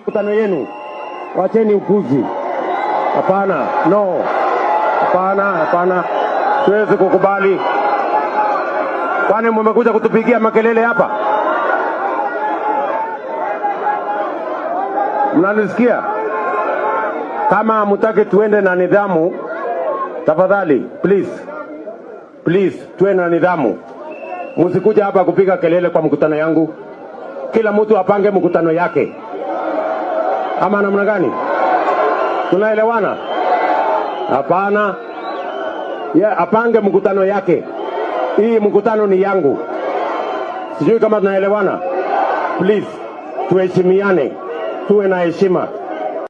Mkutano yenu, wacheni upuzi. Hapana, no, hapana, hapana, siwezi kukubali. Kwani mmekuja kutupigia makelele hapa? Mnanisikia? Kama hamtaki tuende na nidhamu, tafadhali please, please tuwe na nidhamu. Msikuja hapa kupiga kelele kwa mkutano yangu. Kila mtu apange mkutano yake, ama namna gani? Tunaelewana? Hapana, ye apange mkutano yake. Hii mkutano ni yangu. Sijui kama tunaelewana. Please tuheshimiane, tuwe na heshima.